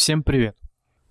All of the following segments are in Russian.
Всем привет!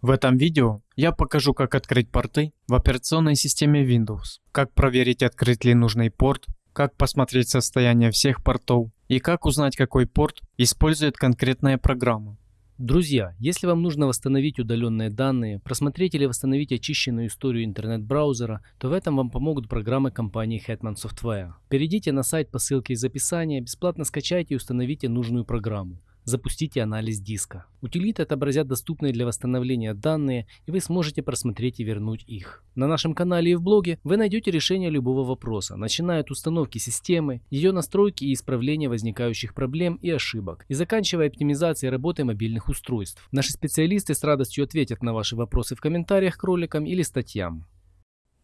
В этом видео я покажу как открыть порты в операционной системе Windows, как проверить открыт ли нужный порт, как посмотреть состояние всех портов и как узнать какой порт использует конкретная программа. Друзья, если вам нужно восстановить удаленные данные, просмотреть или восстановить очищенную историю интернет-браузера, то в этом вам помогут программы компании Hetman Software. Перейдите на сайт по ссылке из описания, бесплатно скачайте и установите нужную программу запустите анализ диска. Утилиты отобразят доступные для восстановления данные, и вы сможете просмотреть и вернуть их. На нашем канале и в блоге вы найдете решение любого вопроса, начиная от установки системы, ее настройки и исправления возникающих проблем и ошибок, и заканчивая оптимизацией работы мобильных устройств. Наши специалисты с радостью ответят на ваши вопросы в комментариях к роликам или статьям.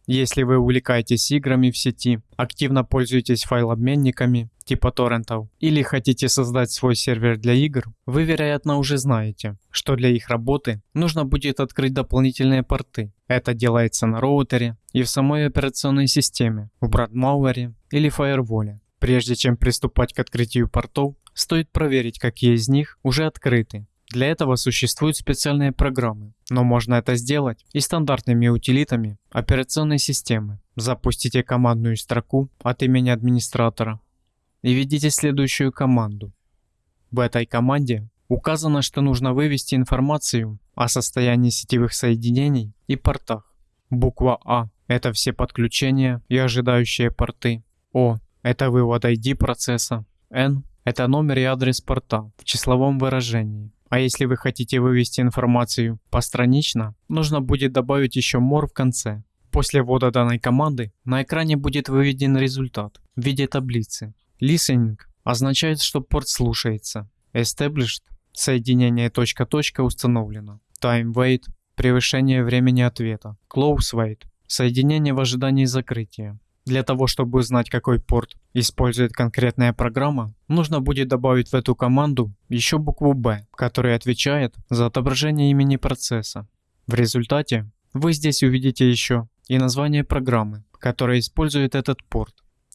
Если вы увлекаетесь играми в сети, активно пользуетесь файлообменниками типа торрентов или хотите создать свой сервер для игр, вы вероятно уже знаете, что для их работы нужно будет открыть дополнительные порты. Это делается на роутере и в самой операционной системе, в брандмауэре или фаерволе. Прежде чем приступать к открытию портов, стоит проверить, какие из них уже открыты для этого существуют специальные программы, но можно это сделать и стандартными утилитами операционной системы. Запустите командную строку от имени администратора и введите следующую команду. В этой команде указано, что нужно вывести информацию о состоянии сетевых соединений и портах. Буква А – это все подключения и ожидающие порты. О – это вывод ID процесса. N – это номер и адрес порта в числовом выражении. А если вы хотите вывести информацию постранично, нужно будет добавить еще more в конце. После ввода данной команды на экране будет выведен результат в виде таблицы. Listening означает, что порт слушается. Established – соединение точка-точка установлено. Time wait – превышение времени ответа. Close wait – соединение в ожидании закрытия. Для того, чтобы узнать, какой порт использует конкретная программа, нужно будет добавить в эту команду еще букву B, которая отвечает за отображение имени процесса. В результате вы здесь увидите еще и название программы, которая использует этот порт.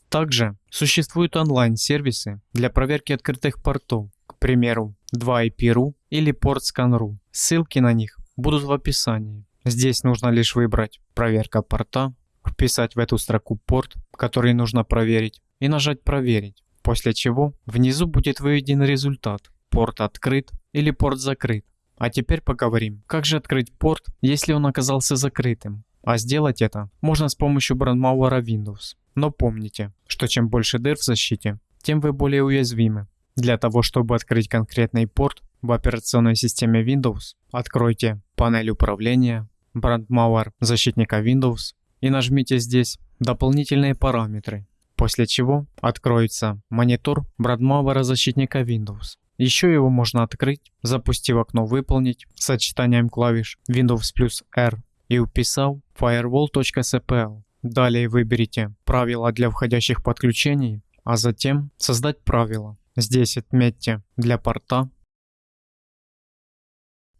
Также существуют онлайн-сервисы для проверки открытых портов, к примеру 2IP.ru или PortScan.ru. Ссылки на них будут в описании. Здесь нужно лишь выбрать «Проверка порта» вписать в эту строку порт, который нужно проверить, и нажать «Проверить», после чего внизу будет выведен результат «Порт открыт» или «Порт закрыт». А теперь поговорим, как же открыть порт, если он оказался закрытым. А сделать это можно с помощью брандмауэра Windows. Но помните, что чем больше дыр в защите, тем вы более уязвимы. Для того, чтобы открыть конкретный порт в операционной системе Windows, откройте панель управления, брандмауэр защитника Windows и нажмите здесь «Дополнительные параметры», после чего откроется монитор Брадмауэра защитника Windows. Еще его можно открыть, запустив окно «Выполнить» сочетанием клавиш Windows плюс R и уписав firewall.cpl. Далее выберите правила для входящих подключений, а затем создать правила. Здесь отметьте для порта.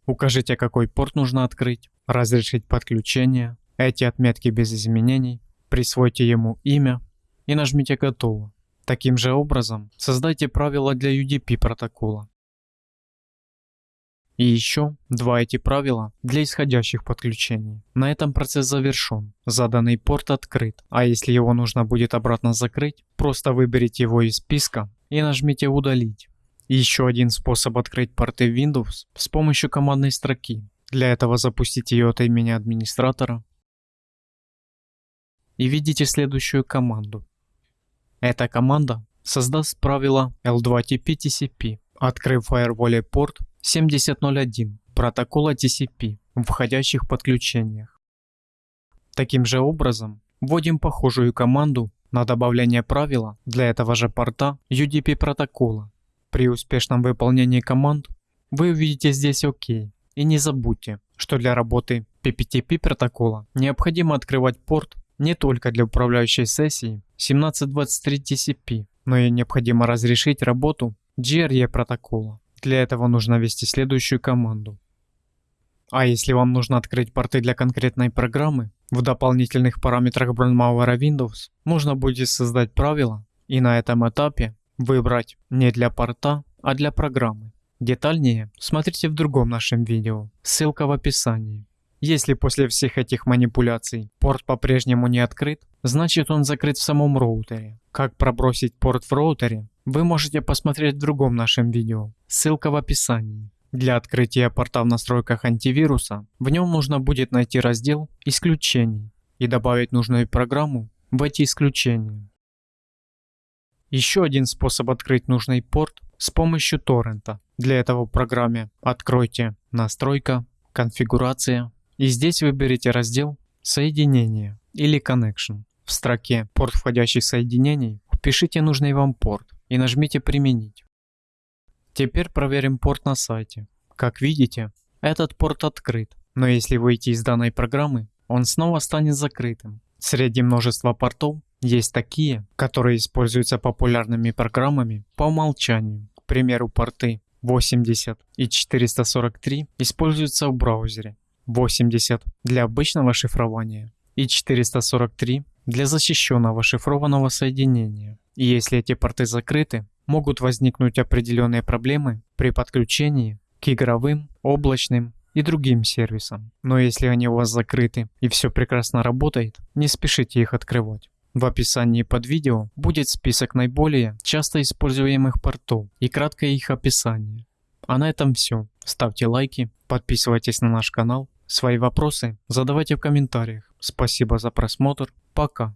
Укажите какой порт нужно открыть, разрешить подключение, эти отметки без изменений, присвойте ему имя и нажмите «Готово». Таким же образом создайте правила для UDP протокола. И еще два эти правила для исходящих подключений. На этом процесс завершен. Заданный порт открыт, а если его нужно будет обратно закрыть, просто выберите его из списка и нажмите «Удалить». еще один способ открыть порты Windows с помощью командной строки. Для этого запустите ее от имени администратора и видите следующую команду. Эта команда создаст правило L2TP TCP, открыв Firewall порт 7001 протокола TCP в входящих подключениях. Таким же образом, вводим похожую команду на добавление правила для этого же порта UDP протокола. При успешном выполнении команд вы увидите здесь ОК. И не забудьте, что для работы PPTP протокола необходимо открывать порт не только для управляющей сессии 1723 TCP, но и необходимо разрешить работу GRE протокола. Для этого нужно ввести следующую команду. А если вам нужно открыть порты для конкретной программы, в дополнительных параметрах Brandmauer Windows можно будет создать правила и на этом этапе выбрать не для порта, а для программы. Детальнее смотрите в другом нашем видео, ссылка в описании. Если после всех этих манипуляций порт по-прежнему не открыт, значит он закрыт в самом роутере. Как пробросить порт в роутере, вы можете посмотреть в другом нашем видео, ссылка в описании. Для открытия порта в настройках антивируса, в нем нужно будет найти раздел «Исключений» и добавить нужную программу в эти исключения. Еще один способ открыть нужный порт с помощью торрента. Для этого в программе откройте «Настройка», «Конфигурация», и здесь выберите раздел «Соединение» или «Connection». В строке «Порт входящих соединений» впишите нужный вам порт и нажмите «Применить». Теперь проверим порт на сайте. Как видите, этот порт открыт, но если выйти из данной программы, он снова станет закрытым. Среди множества портов есть такие, которые используются популярными программами по умолчанию. К примеру, порты 80 и 443 используются в браузере, 80 для обычного шифрования и 443 для защищенного шифрованного соединения. И если эти порты закрыты, могут возникнуть определенные проблемы при подключении к игровым, облачным и другим сервисам. Но если они у вас закрыты и все прекрасно работает, не спешите их открывать. В описании под видео будет список наиболее часто используемых портов и краткое их описание. А на этом все. Ставьте лайки, подписывайтесь на наш канал Свои вопросы задавайте в комментариях. Спасибо за просмотр. Пока.